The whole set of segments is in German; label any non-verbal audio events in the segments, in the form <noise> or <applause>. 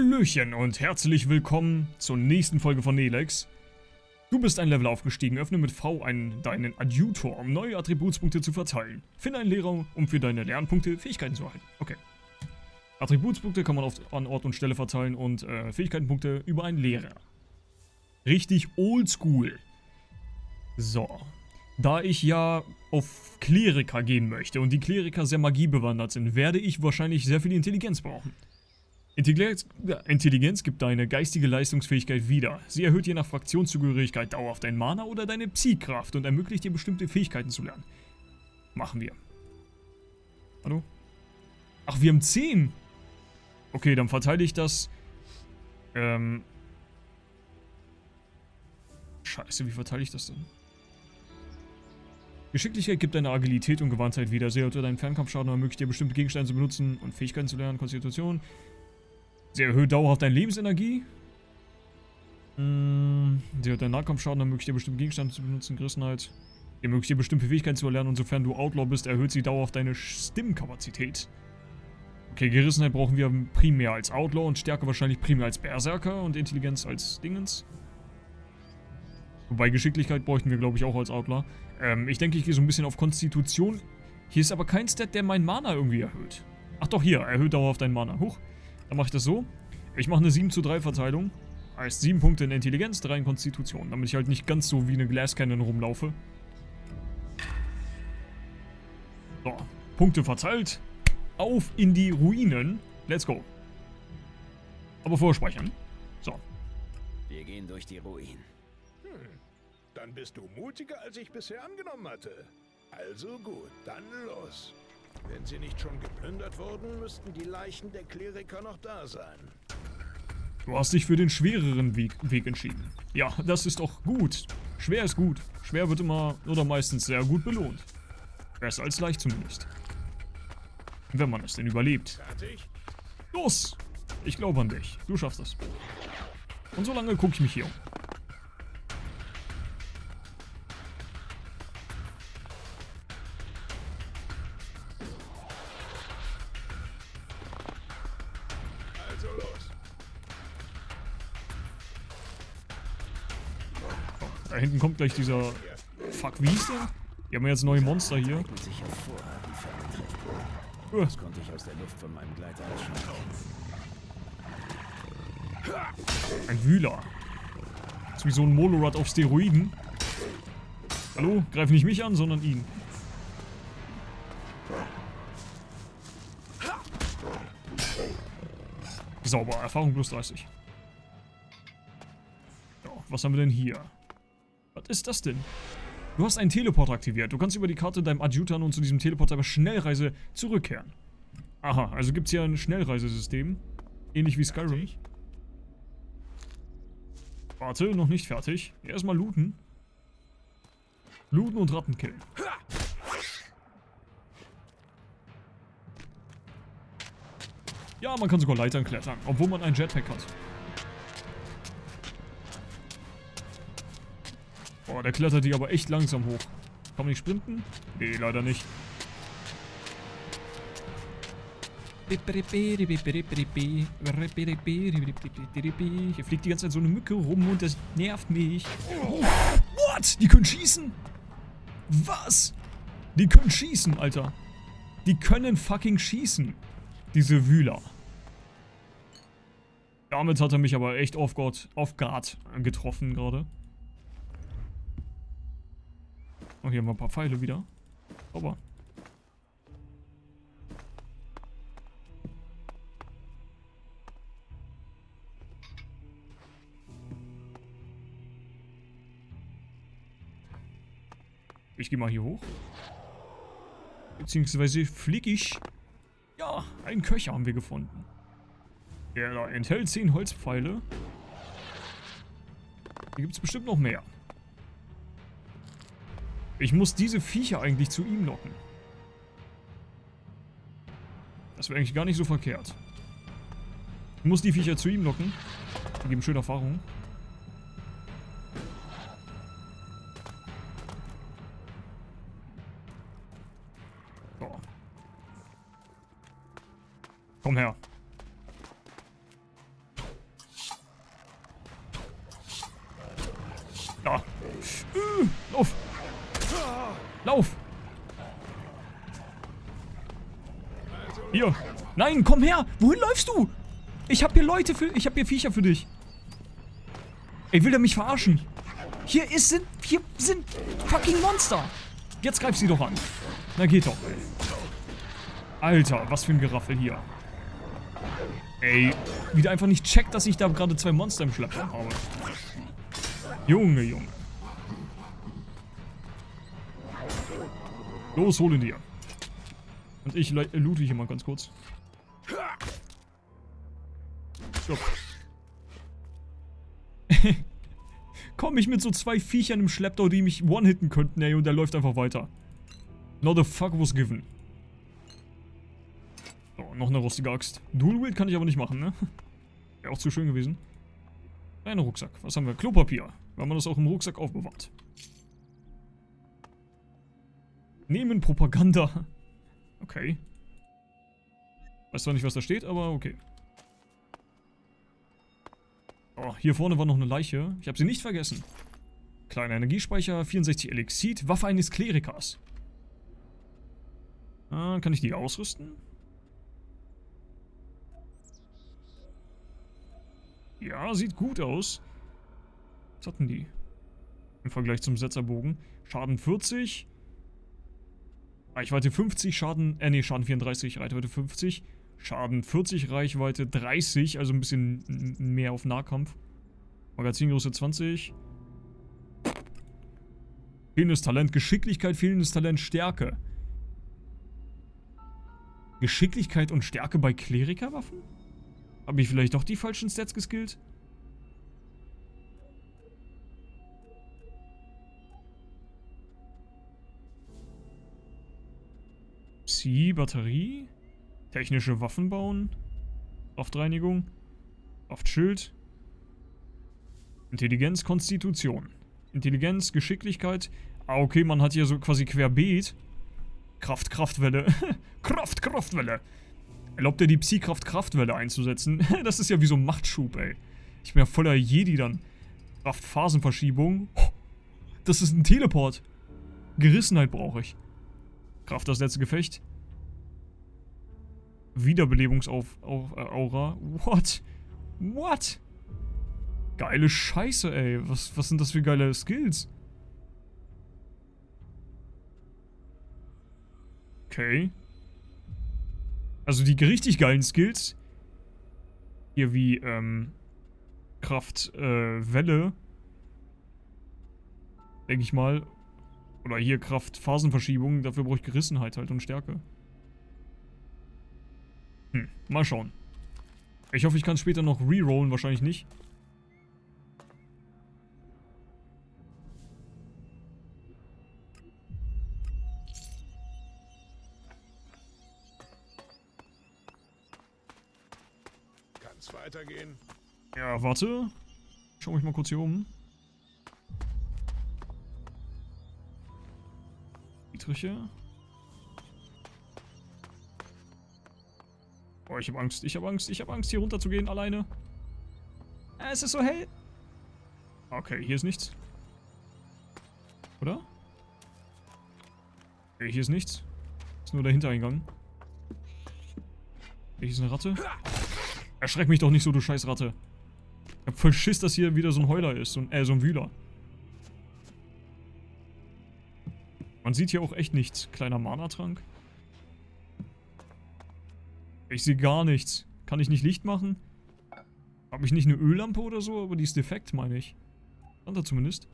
Hallöchen und herzlich willkommen zur nächsten Folge von Nelex. Du bist ein Level aufgestiegen, öffne mit V einen, deinen Adjutor, um neue Attributspunkte zu verteilen. Finde einen Lehrer, um für deine Lernpunkte Fähigkeiten zu erhalten. Okay. Attributspunkte kann man auf, an Ort und Stelle verteilen und äh, Fähigkeitenpunkte über einen Lehrer. Richtig oldschool. So. Da ich ja auf Kleriker gehen möchte und die Kleriker sehr magiebewandert sind, werde ich wahrscheinlich sehr viel Intelligenz brauchen. Intelligenz, Intelligenz gibt deine geistige Leistungsfähigkeit wieder. Sie erhöht je nach Fraktionszugehörigkeit dauerhaft dein Mana oder deine Psy-Kraft und ermöglicht dir bestimmte Fähigkeiten zu lernen. Machen wir. Hallo? Ach, wir haben 10. Okay, dann verteile ich das. Ähm. Scheiße, wie verteile ich das denn? Geschicklichkeit gibt deine Agilität und Gewandtheit wieder. Sie erhöht deinen Fernkampfschaden und ermöglicht dir bestimmte Gegenstände zu benutzen und Fähigkeiten zu lernen. Konstitution. Sie erhöht dauerhaft deine Lebensenergie. Hm, sie hat deinen Nahkampfschaden, ermöglicht dir bestimmte Gegenstände zu benutzen, Gerissenheit. Sie ermöglicht dir bestimmte Fähigkeiten zu erlernen und sofern du Outlaw bist, erhöht sie dauerhaft deine Stimmkapazität. Okay, Gerissenheit brauchen wir primär als Outlaw und Stärke wahrscheinlich primär als Berserker und Intelligenz als Dingens. Wobei Geschicklichkeit bräuchten wir, glaube ich, auch als Outlaw. Ähm, ich denke, ich gehe so ein bisschen auf Konstitution. Hier ist aber kein Stat, der mein Mana irgendwie erhöht. Ach doch, hier, erhöht dauerhaft dein Mana. Huch. Dann mache ich das so. Ich mache eine 7 zu 3 Verteilung. Heißt 7 Punkte in Intelligenz, 3 in Konstitution. Damit ich halt nicht ganz so wie eine Glascannon rumlaufe. So, Punkte verteilt. Auf in die Ruinen. Let's go. Aber vorspeichern. So. Wir gehen durch die Ruinen. Hm, dann bist du mutiger, als ich bisher angenommen hatte. Also gut, dann los. Wenn sie nicht schon geplündert wurden, müssten die Leichen der Kleriker noch da sein. Du hast dich für den schwereren Weg, Weg entschieden. Ja, das ist doch gut. Schwer ist gut. Schwer wird immer oder meistens sehr gut belohnt. Besser als leicht zumindest. Wenn man es denn überlebt. Fertig? Los! Ich glaube an dich. Du schaffst das. Und so lange gucke ich mich hier um. Gleich dieser... Fuck, wie hieß der? Wir haben ja jetzt neue Monster hier. Das konnte ich aus der Luft von meinem Gleiter. Ein Wühler. Das ist wie so ein Molorad auf Steroiden. Hallo? Greif nicht mich an, sondern ihn. Sauber, Erfahrung plus 30. Ja, was haben wir denn hier? Was ist das denn? Du hast einen Teleport aktiviert. Du kannst über die Karte deinem Adjutor nun zu diesem Teleporter bei Schnellreise zurückkehren. Aha, also gibt es hier ein Schnellreisesystem. Ähnlich wie Skyrim. Warte, noch nicht fertig. Erstmal looten. Looten und Ratten killen. Ja, man kann sogar Leitern klettern, obwohl man ein Jetpack hat. Boah, der klettert die aber echt langsam hoch. Kann man nicht sprinten? Nee, leider nicht. Hier fliegt die ganze Zeit so eine Mücke rum und das nervt mich. Oh, what? Die können schießen? Was? Die können schießen, Alter. Die können fucking schießen. Diese Wühler. Damit hat er mich aber echt off guard, off guard getroffen gerade. Oh, hier haben wir ein paar Pfeile wieder. Aber. Ich gehe mal hier hoch. Beziehungsweise flieg ich. Ja, einen Köcher haben wir gefunden. Der enthält 10 Holzpfeile. Hier gibt es bestimmt noch mehr. Ich muss diese Viecher eigentlich zu ihm locken. Das wäre eigentlich gar nicht so verkehrt. Ich muss die Viecher zu ihm locken. Die geben schöne Erfahrung. So. Komm her. Da. Äh, lauf. Lauf! Hier! Nein, komm her! Wohin läufst du? Ich hab hier Leute für... Ich hab hier Viecher für dich. Ey, will der mich verarschen? Hier ist... Sind, hier sind fucking Monster! Jetzt greif sie doch an. Na geht doch. Alter, was für ein Geraffel hier. Ey, wie der einfach nicht checkt, dass ich da gerade zwei Monster im Schlepptau habe. Junge, Junge. Los, hol ihn dir. Und ich loote hier mal ganz kurz. Stopp. <laughs> Komm ich mit so zwei Viechern im Schlepptau, die mich one-hitten könnten, ey, und der läuft einfach weiter. Not the fuck was given. So, noch eine rostige Axt. Dual Wield kann ich aber nicht machen, ne? <laughs> Wäre auch zu schön gewesen. Ein Rucksack. Was haben wir? Klopapier. Weil man das auch im Rucksack aufbewahrt. Nehmen Propaganda. Okay. Weiß zwar nicht, was da steht, aber okay. Oh, hier vorne war noch eine Leiche. Ich habe sie nicht vergessen. Kleiner Energiespeicher, 64 Elixit, Waffe eines Klerikers. Ah, kann ich die ausrüsten? Ja, sieht gut aus. Was hatten die? Im Vergleich zum Setzerbogen. Schaden 40. Reichweite 50, Schaden, äh nee, Schaden 34, Reichweite 50. Schaden 40, Reichweite 30, also ein bisschen mehr auf Nahkampf. Magazingröße 20. Fehlendes Talent, Geschicklichkeit, fehlendes Talent, Stärke. Geschicklichkeit und Stärke bei Klerikerwaffen? Habe ich vielleicht doch die falschen Stats geskillt? Psi, Batterie. Technische Waffen bauen. Kraftreinigung. Kraftschild. Intelligenz, Konstitution. Intelligenz, Geschicklichkeit. Ah, okay, man hat hier so quasi querbeet. Kraft, Kraftwelle. <laughs> Kraft, Kraftwelle. Erlaubt er die Psy-Kraft-Kraftwelle einzusetzen? <laughs> das ist ja wie so ein Machtschub, ey. Ich bin ja voller Jedi dann. Kraft-Phasenverschiebung. Das ist ein Teleport. Gerissenheit brauche ich. Kraft das letzte Gefecht. Wiederbelebungsaura. What? What? Geile Scheiße, ey. Was, was sind das für geile Skills? Okay. Also die richtig geilen Skills. Hier wie, ähm, Kraft, äh, Welle. Denke ich mal. Oder hier Kraft, Phasenverschiebung. Dafür brauche ich Gerissenheit halt und Stärke. Hm, mal schauen. Ich hoffe, ich kann später noch rerollen. Wahrscheinlich nicht. weitergehen. Ja, warte. Schau mich mal kurz hier um. Dietriche. Oh, ich hab Angst, ich hab Angst, ich hab Angst, hier runter zu gehen alleine. Äh, es ist so hell. Okay, hier ist nichts. Oder? Okay, hier ist nichts. Ist nur der Hintereingang. Hier ist eine Ratte. Erschreck mich doch nicht so, du scheiß Ratte. Ich hab voll Schiss, dass hier wieder so ein Heuler ist. So ein, äh, so ein Wühler. Man sieht hier auch echt nichts. Kleiner Mana-Trank. Ich sehe gar nichts. Kann ich nicht Licht machen? Habe ich nicht eine Öllampe oder so? Aber die ist defekt, meine ich. Stand da zumindest.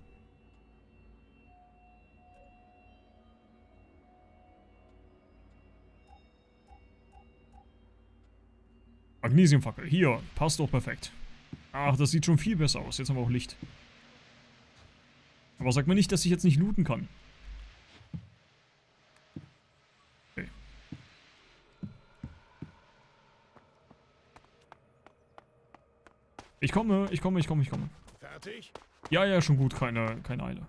Magnesiumfackel. Hier. Passt doch perfekt. Ach, das sieht schon viel besser aus. Jetzt haben wir auch Licht. Aber sag mir nicht, dass ich jetzt nicht looten kann. Komme, ich komme, ich komme, ich komme. Fertig? Ja, ja, schon gut. Keine, keine Eile.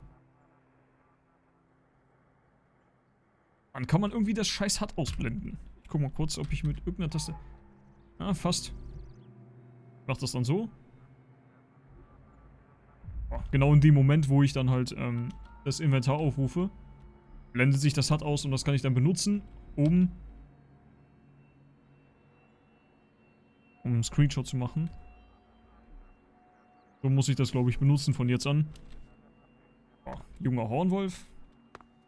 Dann kann man irgendwie das scheiß Hut ausblenden. Ich guck mal kurz, ob ich mit irgendeiner Taste... Ah, fast. Macht das dann so? Oh, genau in dem Moment, wo ich dann halt ähm, das Inventar aufrufe, blendet sich das HUD aus und das kann ich dann benutzen, um, um einen Screenshot zu machen. So muss ich das, glaube ich, benutzen von jetzt an. Ja, junger Hornwolf.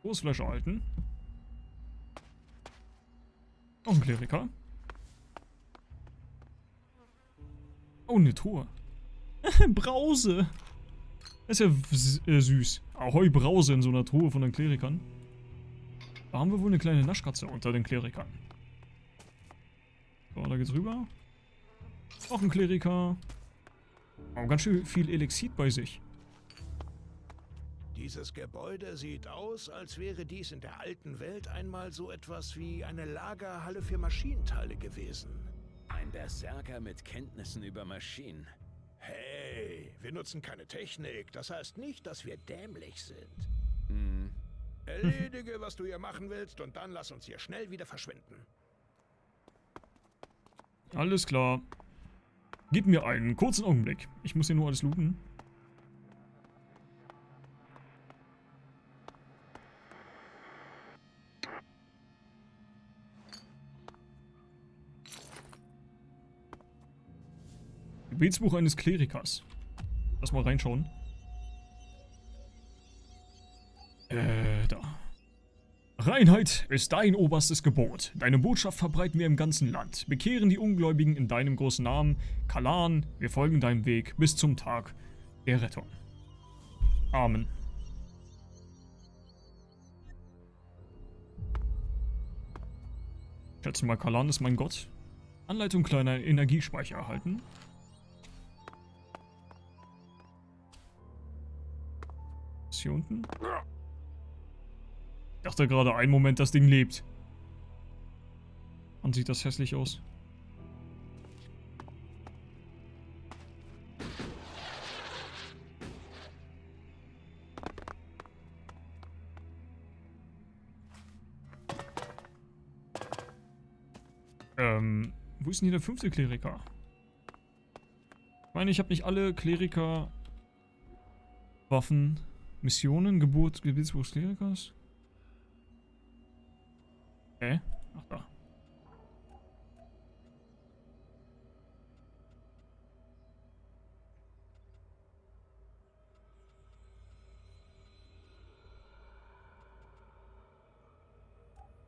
Großflasche halten. Noch ein Kleriker. Oh, eine Truhe. <laughs> Brause. Das ist ja äh, süß. Ahoi Brause in so einer Truhe von den Klerikern. Da haben wir wohl eine kleine Naschkatze unter den Klerikern. So, da geht's rüber. Noch ein Kleriker. Oh, ganz schön viel Elixit bei sich. Dieses Gebäude sieht aus, als wäre dies in der alten Welt einmal so etwas wie eine Lagerhalle für Maschinenteile gewesen. Ein Berserker mit Kenntnissen über Maschinen. Hey, wir nutzen keine Technik. Das heißt nicht, dass wir dämlich sind. Hm. Erledige, was du hier machen willst, und dann lass uns hier schnell wieder verschwinden. Alles klar. Gib mir einen kurzen Augenblick. Ich muss hier nur alles looten. Gebetsbuch eines Klerikers. Lass mal reinschauen. Reinheit ist dein oberstes Gebot. Deine Botschaft verbreiten wir im ganzen Land. Bekehren die Ungläubigen in deinem großen Namen. Kalan, wir folgen deinem Weg bis zum Tag der Rettung. Amen. Schätze mal, Kalan ist mein Gott. Anleitung kleiner Energiespeicher erhalten. Ist hier unten? Ich dachte gerade einen Moment, das Ding lebt. Wann sieht das hässlich aus? Ähm, wo ist denn hier der fünfte Kleriker? Ich meine, ich habe nicht alle Kleriker Waffen, Missionen, Geburt, Gebietsbuch des Klerikers. Hä? Ach da.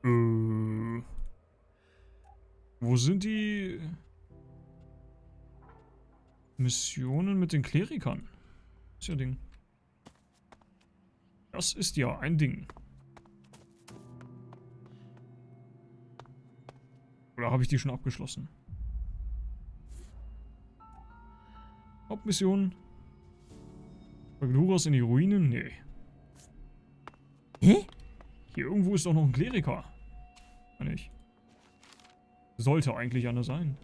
Äh. Wo sind die Missionen mit den Klerikern? Das ist ja Ding. Das ist ja ein Ding. Oder habe ich die schon abgeschlossen? Hauptmission. Magnuras in die Ruinen? Nee. Hä? Hier irgendwo ist doch noch ein Kleriker. Meine ich. Sollte eigentlich einer sein.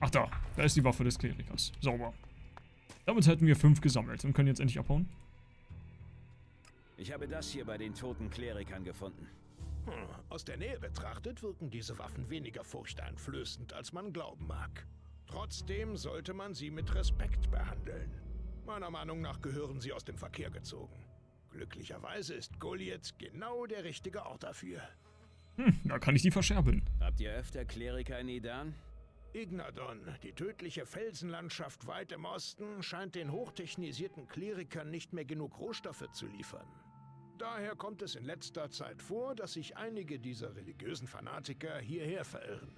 Ach da, da ist die Waffe des Klerikers. Sauber. Damit hätten wir fünf gesammelt und können jetzt endlich abhauen. Ich habe das hier bei den toten Klerikern gefunden. Hm, Aus der Nähe betrachtet wirken diese Waffen weniger furchteinflößend, als man glauben mag. Trotzdem sollte man sie mit Respekt behandeln. Meiner Meinung nach gehören sie aus dem Verkehr gezogen. Glücklicherweise ist Goliath genau der richtige Ort dafür. Hm, da kann ich die verscherbeln. Habt ihr öfter Kleriker in Idan? Ignadon, die tödliche Felsenlandschaft weit im Osten, scheint den hochtechnisierten Klerikern nicht mehr genug Rohstoffe zu liefern. Daher kommt es in letzter Zeit vor, dass sich einige dieser religiösen Fanatiker hierher verirren.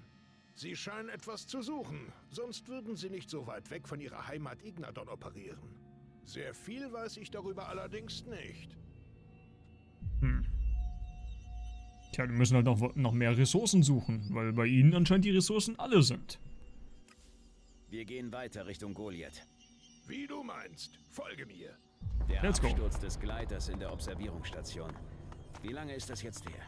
Sie scheinen etwas zu suchen, sonst würden sie nicht so weit weg von ihrer Heimat Ignadon operieren. Sehr viel weiß ich darüber allerdings nicht. Tja, die müssen halt noch, noch mehr Ressourcen suchen, weil bei ihnen anscheinend die Ressourcen alle sind. Wir gehen weiter Richtung Goliath. Wie du meinst, folge mir. Der Let's go. Absturz des Gleiters in der Observierungsstation. Wie lange ist das jetzt her?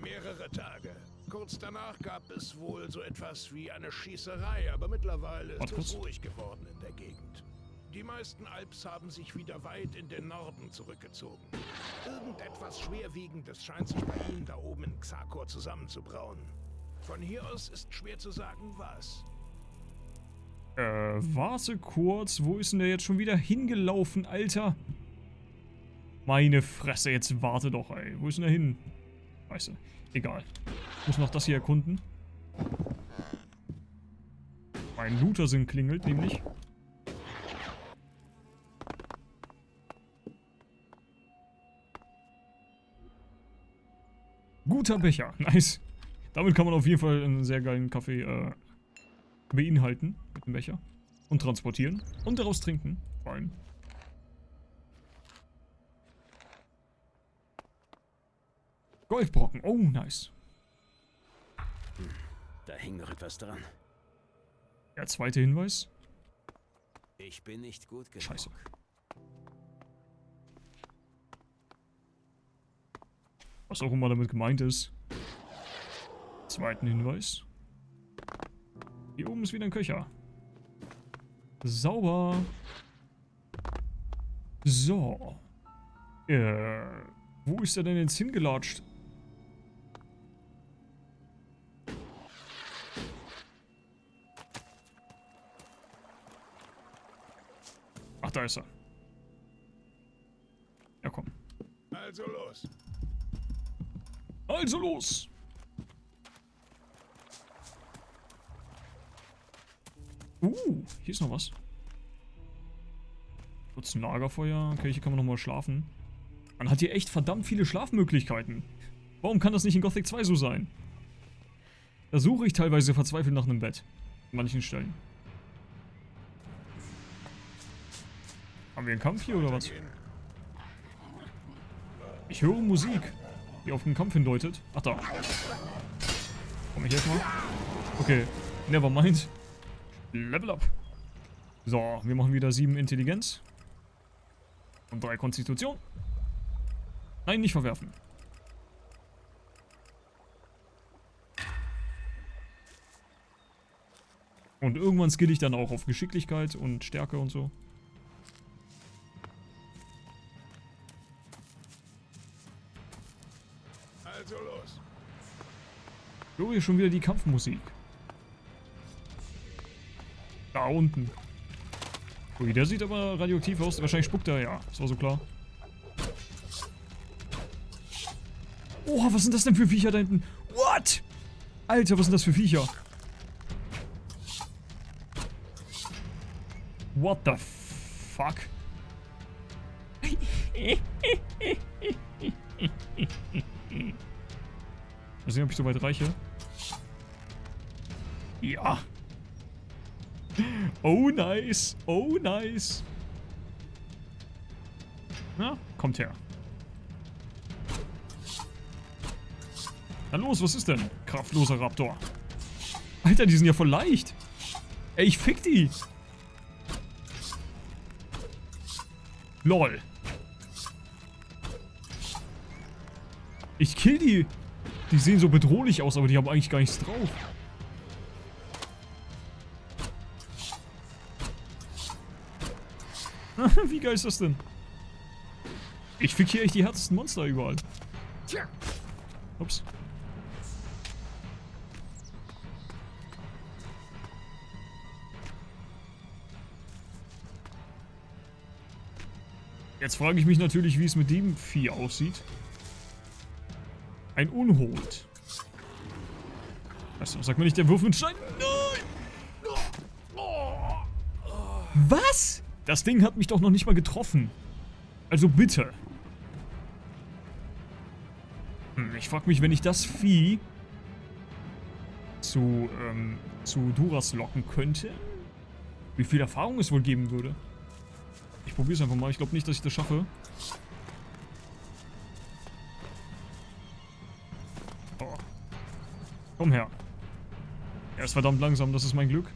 Mehrere Tage. Kurz danach gab es wohl so etwas wie eine Schießerei, aber mittlerweile ist es ruhig geworden in der Gegend. Die meisten Alps haben sich wieder weit in den Norden zurückgezogen. Irgendetwas Schwerwiegendes scheint sich bei ihnen da oben in Xakor zusammenzubrauen. Von hier aus ist schwer zu sagen, was. Äh, warte kurz. Wo ist denn der jetzt schon wieder hingelaufen, Alter? Meine Fresse, jetzt warte doch, ey. Wo ist denn der hin? Weißt du, egal. Ich muss noch das hier erkunden. Mein Looter-Sinn klingelt nämlich. Guter Becher, <laughs> nice. Damit kann man auf jeden Fall einen sehr geilen Kaffee äh, beinhalten mit dem Becher. Und transportieren. Und daraus trinken, vor allem. Golfbrocken, oh nice. Da hing noch etwas dran. Der zweite Hinweis. Ich bin nicht gut genug. Scheiße. Was auch immer damit gemeint ist. Zweiten Hinweis. Hier oben ist wieder ein Köcher. Sauber. So. Äh, wo ist er denn jetzt hingelatscht? Ach, da ist er. Ja, komm. Also los. Also los! Uh, hier ist noch was. Kurz ein Lagerfeuer. Okay, hier kann man nochmal schlafen. Man hat hier echt verdammt viele Schlafmöglichkeiten. Warum kann das nicht in Gothic 2 so sein? Da suche ich teilweise verzweifelt nach einem Bett. An manchen Stellen. Haben wir einen Kampf hier oder was? Ich höre Musik, die auf den Kampf hindeutet. Ach da. Komm ich jetzt mal? Okay, never mind. Level up. So, wir machen wieder 7 Intelligenz. Und 3 Konstitution. Nein, nicht verwerfen. Und irgendwann skill ich dann auch auf Geschicklichkeit und Stärke und so. Hier schon wieder die Kampfmusik. Da unten. Ui, der sieht aber radioaktiv aus. Wahrscheinlich spuckt er, ja. Das war so klar. Oha, was sind das denn für Viecher da hinten? What? Alter, was sind das für Viecher? What the fuck? Mal sehen, ob ich so weit reiche. Ja. Oh, nice. Oh, nice. Na, kommt her. Na los, was ist denn? Kraftloser Raptor. Alter, die sind ja voll leicht. Ey, ich fick die. Lol. Ich kill die. Die sehen so bedrohlich aus, aber die haben eigentlich gar nichts drauf. <laughs> Wie geil ist das denn? Ich fick hier echt die härtesten Monster überall. Ups. Jetzt frage ich mich natürlich, wie es mit dem Vieh aussieht. Ein Unhold. Du, sag mir nicht, der Wurf mit Stein. Nein! Was? Das Ding hat mich doch noch nicht mal getroffen. Also bitte. Hm, ich frag mich, wenn ich das Vieh zu, ähm, zu Duras locken könnte, wie viel Erfahrung es wohl geben würde. Ich probier's einfach mal. Ich glaube nicht, dass ich das schaffe. Oh. Komm her. Er ist verdammt langsam, das ist mein Glück.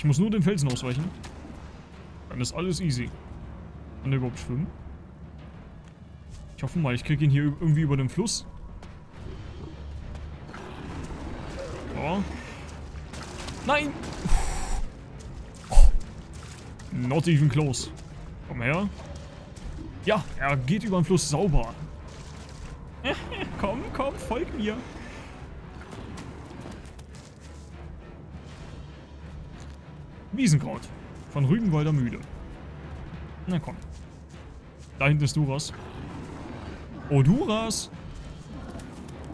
Ich muss nur den Felsen ausweichen. Dann ist alles easy. Kann der überhaupt schwimmen? Ich hoffe mal, ich kriege ihn hier irgendwie über den Fluss. Oh. Nein! Not even close. Komm her. Ja, er geht über den Fluss sauber. <laughs> komm, komm, folg mir. Wiesenkraut. Von Rügenwalder Mühle. Na komm. Da hinten ist Duras. Oh, Duras.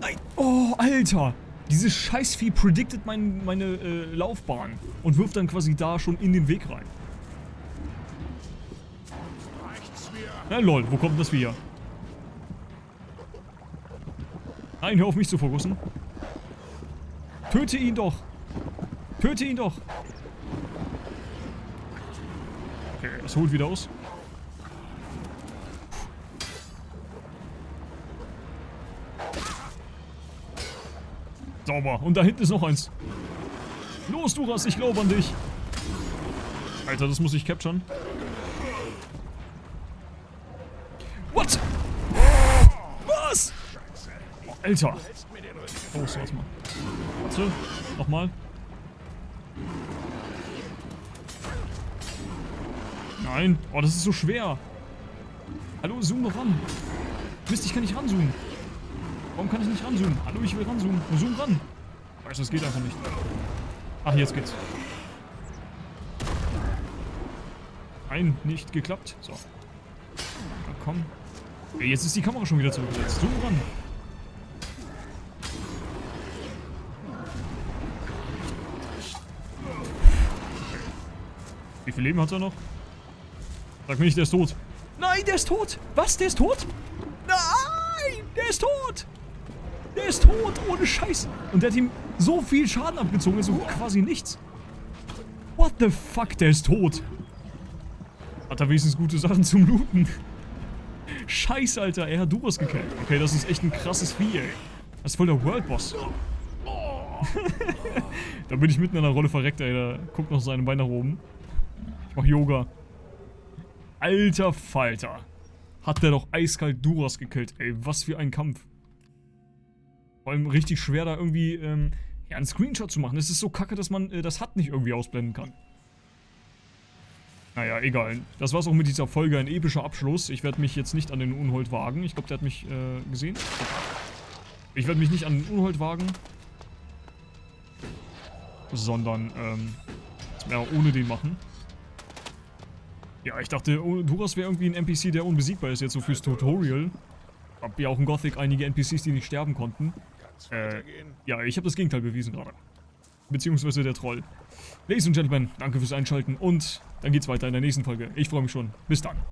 Nein. Oh, Alter. Dieses Scheißvieh predicted mein, meine äh, Laufbahn und wirft dann quasi da schon in den Weg rein. Na lol, wo kommt das Vieh her? Nein, hör auf mich zu fokussen. Töte ihn doch. Töte ihn doch. Okay, es holt wieder aus. Sauber. Und da hinten ist noch eins. Los, Duras, ich glaube an dich. Alter, das muss ich capturen. What? Was? Alter. Oh, so, warte mal. Warte, nochmal. Nein. Oh, das ist so schwer. Hallo, zoom noch ran. Mist, ich kann nicht ranzoomen. Warum kann ich nicht ranzoomen? Hallo, ich will ranzoomen. Zoom ran. Weißt du, das geht einfach nicht. Ach, jetzt geht's. Nein, nicht geklappt. So. Na komm. Jetzt ist die Kamera schon wieder zurückgesetzt. Zoom ran. Wie viel Leben hat er noch? Sag mir nicht, der ist tot. Nein, der ist tot. Was, der ist tot? Nein, der ist tot. Der ist tot, ohne Scheiß. Und der hat ihm so viel Schaden abgezogen, also quasi nichts. What the fuck, der ist tot. Hat er wenigstens gute Sachen zum Looten. Scheiße, Alter, er hat Duros gekillt. Okay, das ist echt ein krasses Vieh, ey. Das ist voll der World-Boss. <laughs> da bin ich mitten in der Rolle verreckt, ey. Da guckt noch seine Beine nach oben. Ich mach Yoga. Alter Falter. Hat der doch eiskalt Duras gekillt, ey. Was für ein Kampf. Vor allem richtig schwer da irgendwie ähm, ja, einen Screenshot zu machen. Es ist so kacke, dass man äh, das HUD nicht irgendwie ausblenden kann. Naja, egal. Das war's auch mit dieser Folge. Ein epischer Abschluss. Ich werde mich jetzt nicht an den Unhold wagen. Ich glaube, der hat mich äh, gesehen. Ich werde mich nicht an den Unhold wagen. Sondern, ähm, ja, ohne den machen. Ja, ich dachte, oh, Duras wäre irgendwie ein NPC, der unbesiegbar ist, jetzt so fürs Tutorial. Hab ja auch in Gothic einige NPCs, die nicht sterben konnten. Äh, ja, ich habe das Gegenteil bewiesen gerade. Beziehungsweise der Troll. Ladies and Gentlemen, danke fürs Einschalten und dann geht's weiter in der nächsten Folge. Ich freue mich schon. Bis dann.